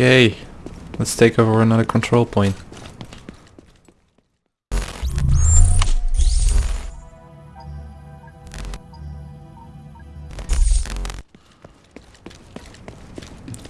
Okay, let's take over another control point.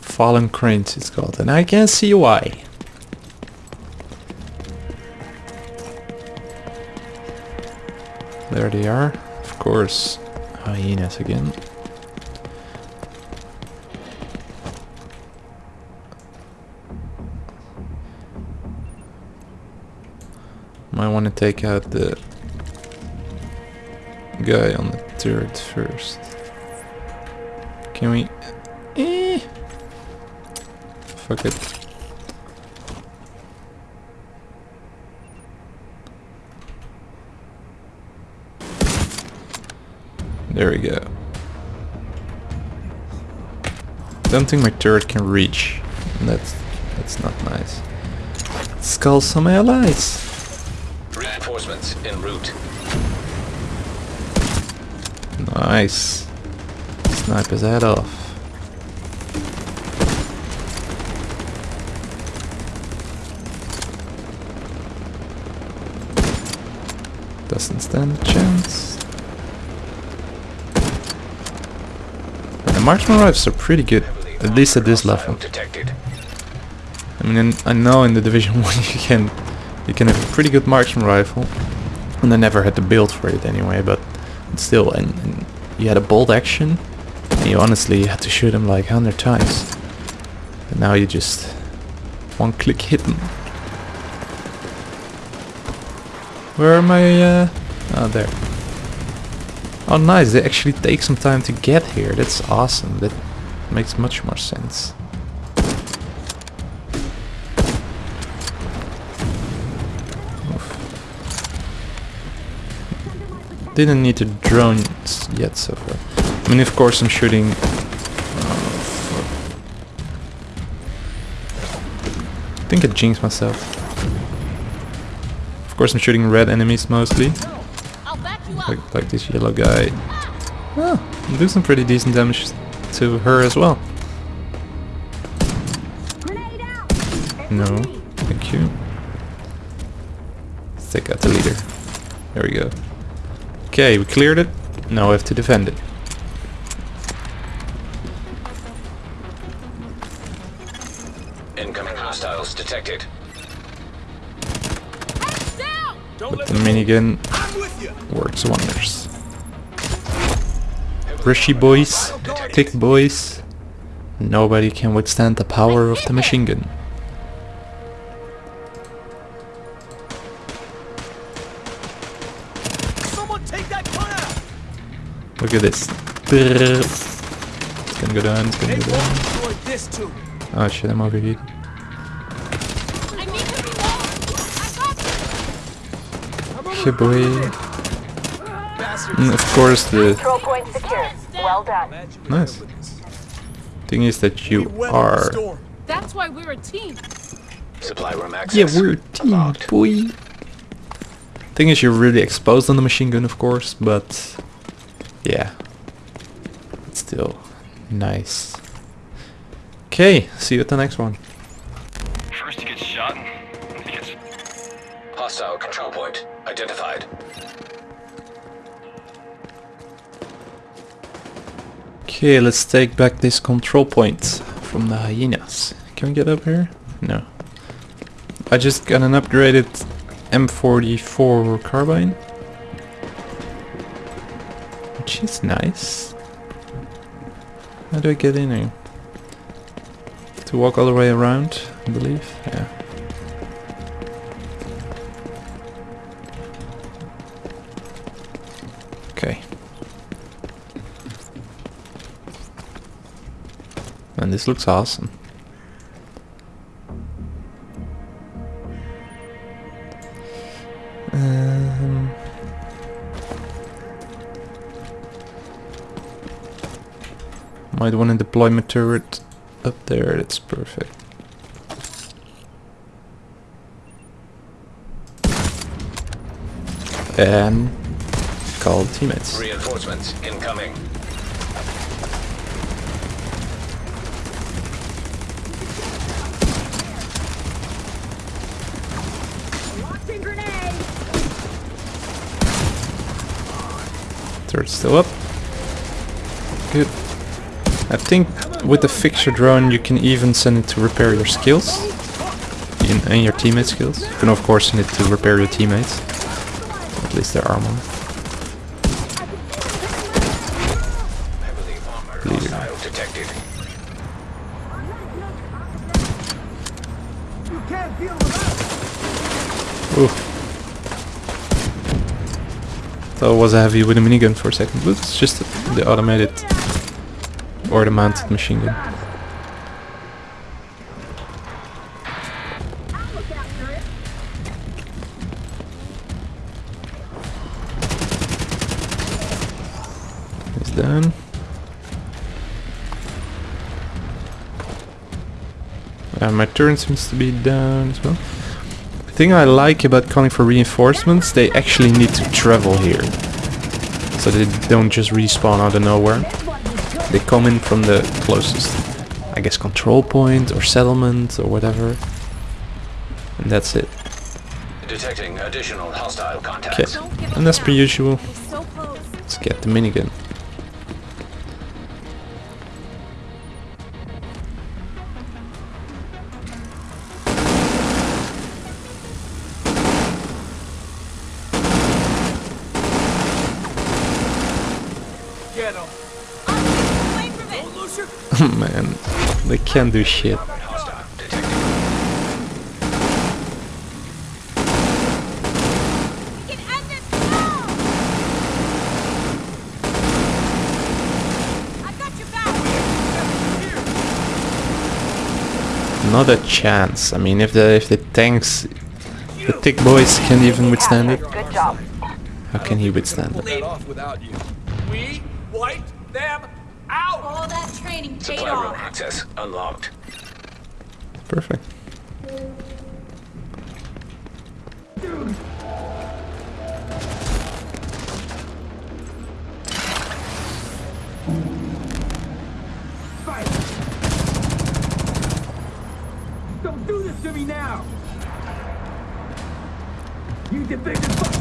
Fallen Cranes it's called, and I can see why. There they are. Of course, hyenas again. Might want to take out the guy on the turret first. Can we... Eh. Fuck it. There we go. Don't think my turret can reach. That's that's not nice. Let's some allies. Reinforcements en route. Nice. Snipe his head off. Doesn't stand a chance. The marksman rifles are pretty good, at least at this level. Detected. I mean, I know in the Division 1 you can you can have a pretty good marksman rifle, and I never had to build for it anyway, but still, and, and you had a bolt action, and you honestly had to shoot him like 100 times. And now you just one click hit him. Where are my, uh, oh there. Oh nice, they actually take some time to get here, that's awesome, that makes much more sense. Didn't need a drone yet so far. I mean, of course I'm shooting... Oh. I think I jinxed myself. Of course I'm shooting red enemies mostly. Like, like this yellow guy. Oh, I'm some pretty decent damage to her as well. No, thank you. Take out the leader. There we go. Okay, we cleared it. Now we have to defend it. Incoming hostiles detected. Down. But the minigun works wonders. Rishy boys, thick boys. Nobody can withstand the power of the machine gun. Look at this. It's gonna go down, it's gonna go down. won't destroy this too. Oh shit, I'm overheated. I need to reload. I got boy. And of course the Control point secured. Well done. Nice. thing is that you are... That's why we're a team. Supply room access. Yeah, we're a team, Unlocked. boy. Thing is, you're really exposed on the machine gun, of course, but yeah, it's still nice. Okay, see you at the next one. First he gets shot, and he gets Hostile control point identified. Okay, let's take back this control point from the hyenas. Can we get up here? No. I just got an upgraded M44 carbine. Which is nice. How do I get in here? To walk all the way around, I believe. Yeah. Okay. And this looks awesome. Might want to deploy my turret up there, that's perfect. And call teammates. Reinforcements incoming. Third still up. Good. I think with the Fixer drone you can even send it to repair your skills. And your teammate skills. You can of course send it to repair your teammates. At least their armor. Bleeder. Ooh. Thought it was heavy with a minigun for a second, but it's just the automated or the mounted machine gun. He's done. Uh, my turn seems to be down as well. The thing I like about calling for reinforcements, they actually need to travel here. So they don't just respawn out of nowhere. They come in from the closest, I guess, control point or settlement or whatever. And that's it. Detecting additional hostile Okay. contacts. And as per usual, so let's get the minigun. Get him. Away from it. Don't lose your Man, they can't do shit. Hostile detected. We can end this now. I got your back. Not a chance. I mean, if the if the tanks, the thick boys can't even withstand it, how can he withstand pull it? That off without you. We wiped them out. All that training paid Supply room access unlocked. Perfect. Don't do this to me now! You defected fuck!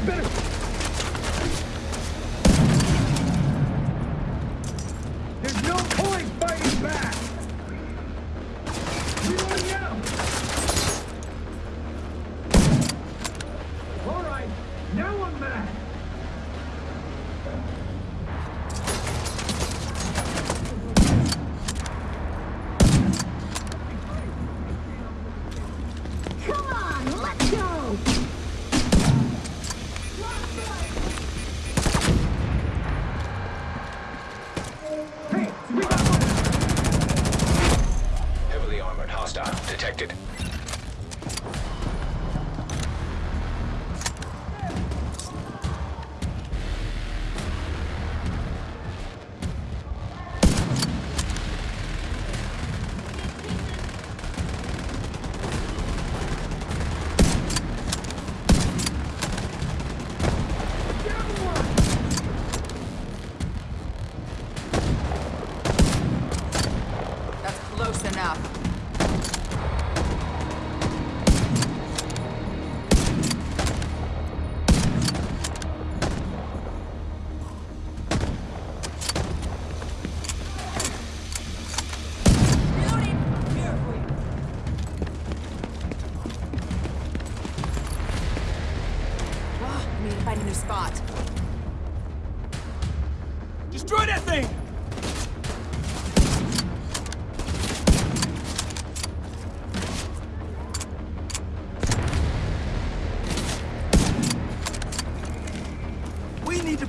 better. detected.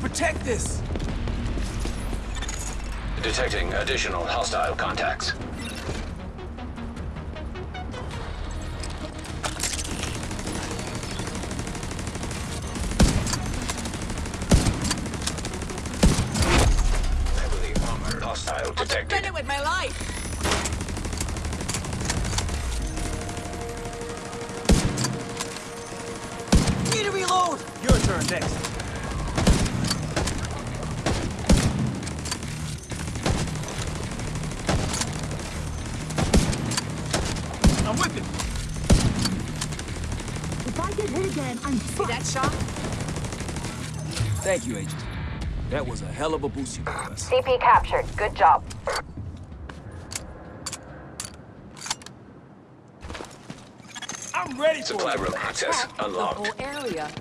Protect this! Detecting additional hostile contacts. Heavily armored I'll it with my life. Need to reload! Your turn next. If I get hit again, I'm See that shot? Thank you, Agent. That was a hell of a boost you gave us. CP captured. Good job. I'm ready for Supply it! room access The whole area.